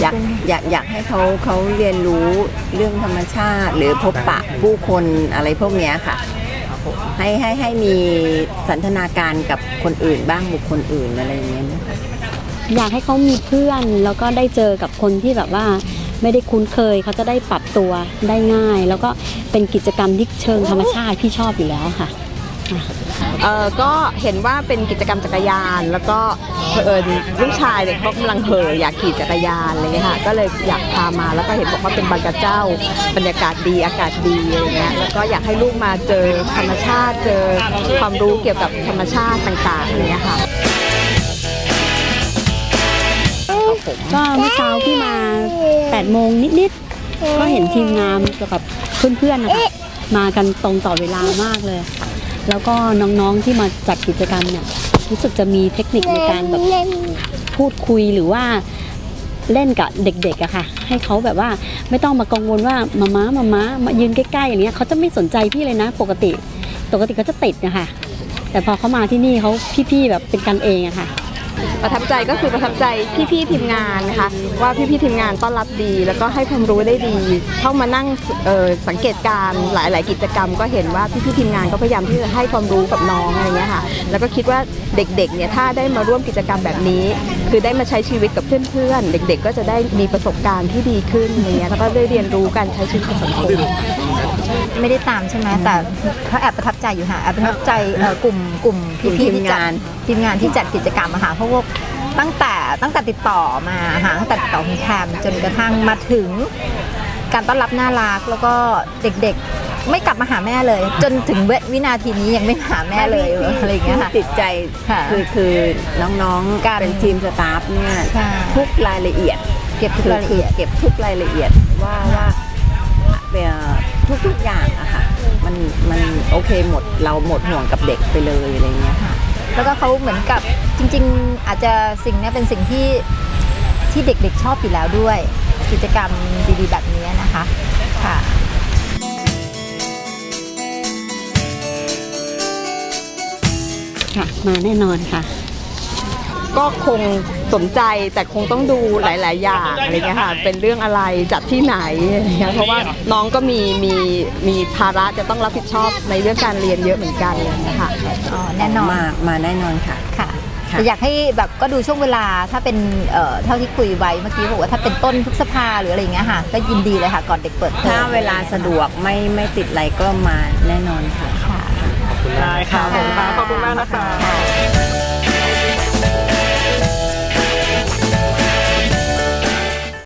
อยากอยากอยากให้เขาเขาเรียนรู้เรื่องธรรมชาติ หรือพบปะผู้คนอะไรพวกเนี้ยค่ะ ให้ให้ให้มีสันทนาการกับคนอื่นบ้างบุคคลอื่นอะไรอย่างเงี้ยนะคะอยากให้เขามีเพื่อนแล้วก็ได้เจอกับคนที่แบบว่าไม่ได้คุ้นเคยเขาจะได้ปรับตัวได้ง่าย แล้วก็เป็นกิจกรรมที่เชิงธรรมชาติพี่ชอบอยู่แล้วค่ะ เออก็เห็นว่าเป็นกิจกรรมจักรยาน แล้วก็เผอิญลูกชายเนี่ยเขากำลังเห่ออยากขี่จักรยานอะไรเงี้ยค่ะก็เลยอยากพามาแล้วก็เห็นบอกว่าเป็นบางกระเจ้าบรรยากาศดีอากาศดีอะไรเงี้ยแล้วก็อยากให้ลูกมาเจอธรรมชาติเจอความรู้เกี่ยวกับธรรมชาติต่างๆอะไรเงี้ยค่ะก็เมื่อเช้าพี่มา8โมงนิดๆก็เห็นทีมงานกับเพื่อนๆนะคะมากันตรงต่อเวลามากเลย แล้วก็น้องๆที่มาจัดกิจกรรมเนี่ยรู้สึกจะมีเทคนิคในการแบบพูดคุยหรือว่าเล่นกับเด็กๆอะค่ะ ให้เขาแบบว่าไม่ต้องมากังวลว่ามาม้ามาม้ามายืนใกล้ๆอย่างเงี้ยเขาจะไม่สนใจพี่เลยนะ ปกติ ปกติเขาจะติดนะคะแต่พอเขามาที่นี่เขาพี่ๆแบบเป็นกันเองอะค่ะ ประทับใจก็คือประทับใจพี่ๆทีมงานนะคะว่าพี่ๆทีมงานต้อนรับดี แล้วก็ให้ความรู้ได้ดี เข้ามานั่งสังเกตการณ์หลาย ๆ กิจกรรม ก็เห็นว่าพี่ๆทีมงานก็พยายามที่จะให้ความรู้กับน้องอะไรเงี้ยค่ะแล้วก็คิดว่าเด็ก ๆ เนี่ยถ้าได้มาร่วมกิจกรรมแบบนี้ คือได้มาใช้ชีวิตกับเพื่อนๆเด็ก ๆ ก็จะได้มีประสบการณ์ที่ดีขึ้นอะไรเงี้ยแล้วก็ได้เรียนรู้การใช้ชีวิตกับสังคม ไม่ได้ตามใช่ไหมแต่เขาแอบประทับใจอยู่ค่ะแอบประทับใจเอ่อกลุ่มกลุ่มกลุ่มพี่ๆที่จัดทีมงานทีมงานที่จัดกิจกรรมอะค่ะเพราะว่าตั้งแต่ตั้งแต่ติดต่อมาค่ะตั้งแต่ติดต่อคุณแพมจนกระทั่งมาถึง การต้อนรับน่ารักแล้วก็เด็กๆ ไม่กลับมาหาแม่เลย จนถึงวินาทีนี้ยังไม่มาหาแม่เลยอะไรอย่างเงี้ยค่ะ ที่ติดใจค่ะคือคือน้องการๆเป็นทีมสตาฟเนี่ยใช่ ทุกรายละเอียด เก็บทุกรายละคืเอียด เก็บทุกรายละเอียดว่าว่าทุก ทุกอย่างอะค่ะมันมันโอเคหมดเราหมดห่วงกับเด็กไปเลยอะไรเงี้ยค่ะแล้วก็เขาเหมือนกับจริง ๆ อาจจะสิ่งนี้เป็นสิ่งที่ที่เด็กๆชอบอยู่แล้วด้วย กิจกรรมดีๆแบบนี้นะคะค่ะค่ะมาแน่นอนค่ะ ก็คงสนใจแต่คงต้องดูหลาย ๆ อย่างอะไรเงี้ยค่ะเป็นเรื่องอะไรจัดที่ไหนอะไรเงี้ยเพราะว่าน้องก็มีมีมีภาระจะต้องรับผิดชอบในเรื่องการเรียนเยอะเหมือนกันเลยนะคะอ๋อแน่นอนมามาแน่นอนค่ะค่ะค่ะแต่อยากให้แบบก็ดูช่วงเวลาถ้าเป็นเอ่อเท่าที่คุยไว้เมื่อกี้บอกว่าถ้าเป็นต้นพฤษภาหรืออะไรอย่างเงี้ยค่ะก็ยินดีเลยค่ะก่อนเด็กเปิดเทอถ้ามเวลาสะดวกไม่ไม่ติดอะไรก็มาแน่นอนค่ะ ค่ะ ได้ค่ะขอบคุณมากนะคะ